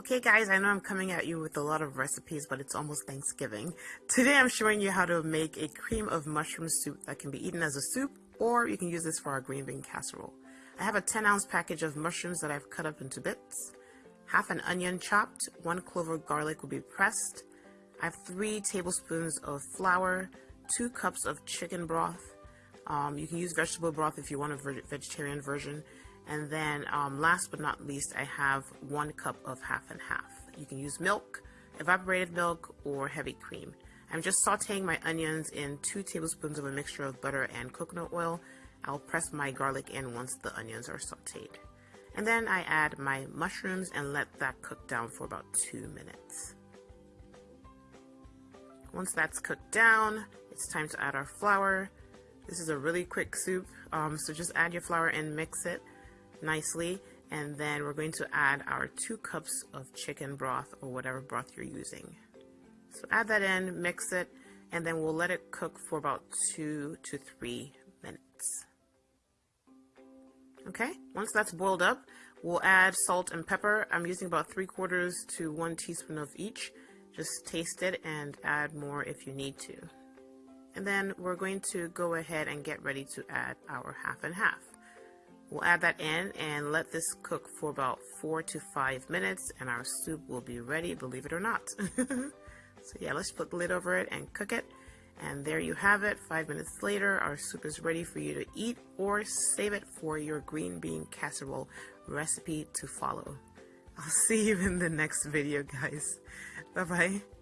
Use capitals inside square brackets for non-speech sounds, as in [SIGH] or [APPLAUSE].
Okay guys, I know I'm coming at you with a lot of recipes, but it's almost Thanksgiving. Today I'm showing you how to make a cream of mushroom soup that can be eaten as a soup, or you can use this for our green bean casserole. I have a 10 ounce package of mushrooms that I've cut up into bits, half an onion chopped, one clove of garlic will be pressed, I have three tablespoons of flour, two cups of chicken broth, um, you can use vegetable broth if you want a vegetarian version, and then um, last but not least, I have one cup of half and half. You can use milk, evaporated milk, or heavy cream. I'm just sauteing my onions in two tablespoons of a mixture of butter and coconut oil. I'll press my garlic in once the onions are sauteed. And then I add my mushrooms and let that cook down for about two minutes. Once that's cooked down, it's time to add our flour. This is a really quick soup, um, so just add your flour and mix it nicely and then we're going to add our two cups of chicken broth or whatever broth you're using. So add that in, mix it, and then we'll let it cook for about two to three minutes. Okay, once that's boiled up, we'll add salt and pepper. I'm using about three quarters to one teaspoon of each. Just taste it and add more if you need to. And then we're going to go ahead and get ready to add our half and half. We'll add that in and let this cook for about four to five minutes and our soup will be ready, believe it or not. [LAUGHS] so yeah, let's put the lid over it and cook it. And there you have it. Five minutes later, our soup is ready for you to eat or save it for your green bean casserole recipe to follow. I'll [LAUGHS] see you in the next video, guys. Bye-bye.